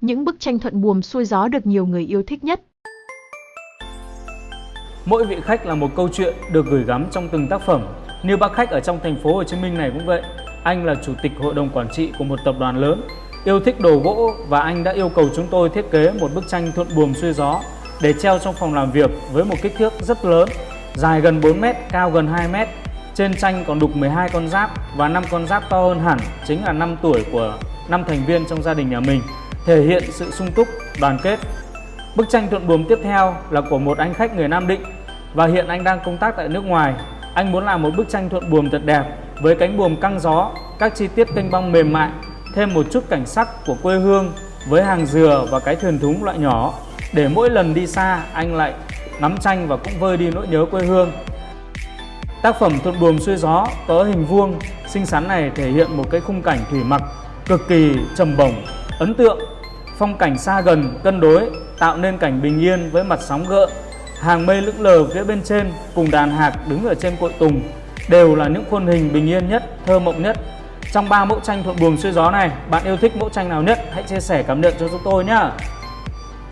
Những bức tranh thuận buồm xuôi gió được nhiều người yêu thích nhất. Mỗi vị khách là một câu chuyện được gửi gắm trong từng tác phẩm. Như bác khách ở trong thành phố Hồ Chí Minh này cũng vậy. Anh là chủ tịch hội đồng quản trị của một tập đoàn lớn, yêu thích đồ gỗ và anh đã yêu cầu chúng tôi thiết kế một bức tranh thuận buồm xuôi gió để treo trong phòng làm việc với một kích thước rất lớn, dài gần 4 mét, cao gần 2 mét. Trên tranh còn đục 12 con giáp và 5 con giáp to hơn hẳn, chính là năm tuổi của năm thành viên trong gia đình nhà mình, thể hiện sự sung túc, đoàn kết. Bức tranh thuận buồm tiếp theo là của một anh khách người Nam Định và hiện anh đang công tác tại nước ngoài. Anh muốn làm một bức tranh thuận buồm thật đẹp với cánh buồm căng gió, các chi tiết kênh băng mềm mại, thêm một chút cảnh sắc của quê hương với hàng dừa và cái thuyền thúng loại nhỏ để mỗi lần đi xa anh lại ngắm tranh và cũng vơi đi nỗi nhớ quê hương. Tác phẩm Thuận buồm xuôi gió có hình vuông xinh xắn này thể hiện một cái khung cảnh thủy mặc cực kỳ trầm bổng, ấn tượng. Phong cảnh xa gần, cân đối tạo nên cảnh bình yên với mặt sóng gợn. Hàng mây lững lờ phía bên trên cùng đàn hạc đứng ở trên cội tùng đều là những khuôn hình bình yên nhất, thơ mộng nhất. Trong ba mẫu tranh thuận buồm xuôi gió này, bạn yêu thích mẫu tranh nào nhất? Hãy chia sẻ cảm nhận cho chúng tôi nhé.